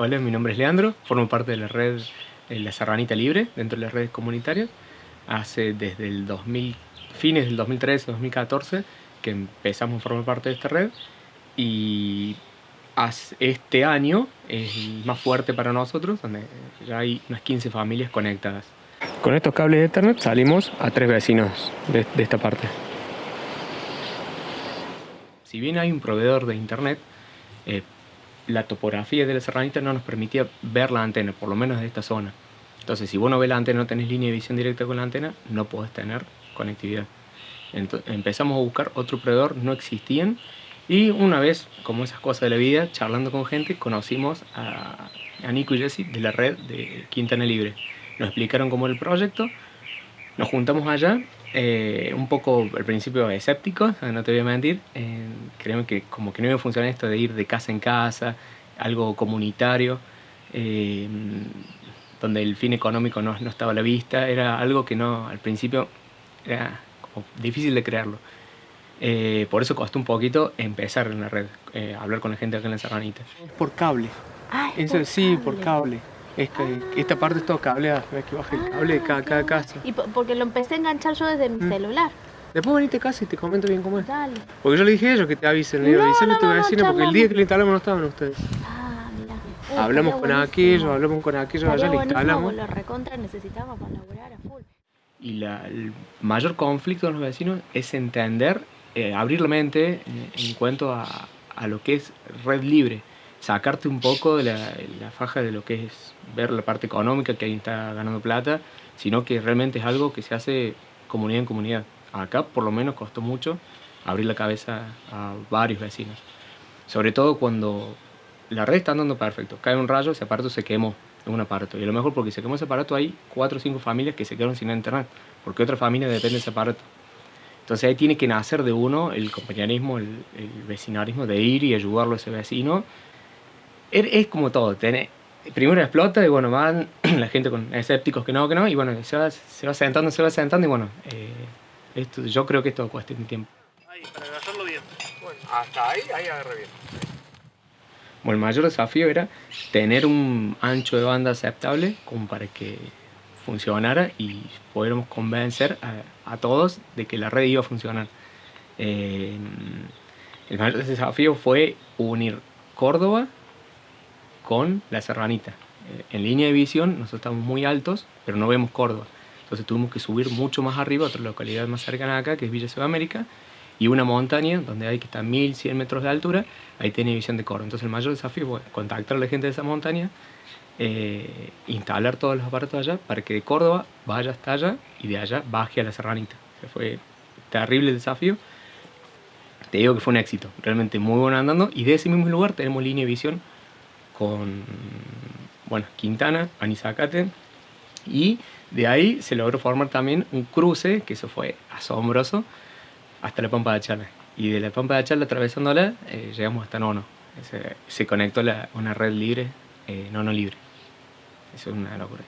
Hola, mi nombre es Leandro, formo parte de la red La Serranita Libre, dentro de las redes comunitarias. Hace desde el 2000, fines del 2013-2014 que empezamos a formar parte de esta red y este año es más fuerte para nosotros, donde ya hay unas 15 familias conectadas. Con estos cables de Ethernet salimos a tres vecinos de, de esta parte. Si bien hay un proveedor de internet, eh, la topografía de la serranita no nos permitía ver la antena, por lo menos de esta zona. Entonces, si vos no ves la antena, no tenés línea de visión directa con la antena, no podés tener conectividad. Entonces, empezamos a buscar otro proveedor, no existían, y una vez, como esas cosas de la vida, charlando con gente, conocimos a, a Nico y Jesse de la red de Quintana Libre. Nos explicaron cómo era el proyecto, nos juntamos allá, eh, un poco al principio escépticos, no te voy a mentir, eh, creemos que como que no iba a funcionar esto de ir de casa en casa, algo comunitario, eh, donde el fin económico no, no, estaba a la vista, era algo que no, al principio era como difícil de creerlo. Eh, por eso costó un poquito empezar en la red, hablar con la gente acá en la Serranita. Por cable. Ah, por sí, cable. por cable. Es que esta parte es todo cableada, ves que baja el cable de cada, cada casa. Y porque lo empecé a enganchar yo desde mi Mm. celular. Después venite a casa y te comento bien cómo es. Dale. Porque yo le dije a ellos que te avisen, le digo, No, a no, tu no, no, vecino porque el día que le instalamos no estaban ustedes. Ah, mira. hablamos con aquellos, hablamos con aquellos, allá le instalamos. Lo recontra necesitamos para laburar a full. Y la- el mayor conflicto de los vecinos es entender, eh, abrir la mente eh, en cuanto a, a lo que es red libre. Sacarte un poco de la, la faja de lo que es ver la parte económica que alguien está ganando plata, sino que realmente es algo que se hace comunidad en comunidad. Acá por lo menos costó mucho abrir la cabeza a varios vecinos. Sobre todo cuando la red está andando perfecto. Cae un rayo, ese aparato se quemó en un aparato. Y a lo mejor porque se quemó ese aparato hay cuatro o cinco familias que se quedaron sin internet. Porque otra familia depende de ese aparato. Entonces ahí tiene que nacer de uno el compañerismo, el, el de ir y ayudarlo a ese vecino. Es, es como todo. Tiene, primero explota y bueno, van la gente con escépticos que no, que no. Y bueno, se va, se va sentando, se va sentando y bueno, eh, esto, yo creo que esto cuesta un tiempo. Ahí, para agarrarlo bien. Bueno, hasta ahí, ahí agarré bien. Bueno, el mayor desafío era tener un ancho de banda aceptable como para que funcionara y pudiéramos convencer a, a todos de que la red iba a funcionar. Eh, el mayor desafío fue unir Córdoba con la Serranita. Eh, en línea de visión nosotros estamos muy altos, pero no vemos Córdoba. Entonces tuvimos que subir mucho más arriba, a otra localidad más cercana acá, que es Villa Sudamérica, y una montaña donde hay que estar 1100 metros de altura, ahí tiene visión de Córdoba. Entonces el mayor desafío fue contactar a la gente de esa montaña, eh, instalar todos los aparatos allá para que de Córdoba vaya hasta allá y de allá baje a la Serranita. O sea, fue terrible el desafío. Te digo que fue un éxito, realmente muy bueno andando. Y de ese mismo lugar tenemos línea de visión con bueno, Quintana, Anizacate. Y de ahí se logró formar también un cruce, que eso fue asombroso, hasta la Pampa de Chala. Y de la Pampa de Chala, atravesándola, eh, llegamos hasta Nono. Se, se conectó la, una red libre, eh, Nono libre. Eso es una locura.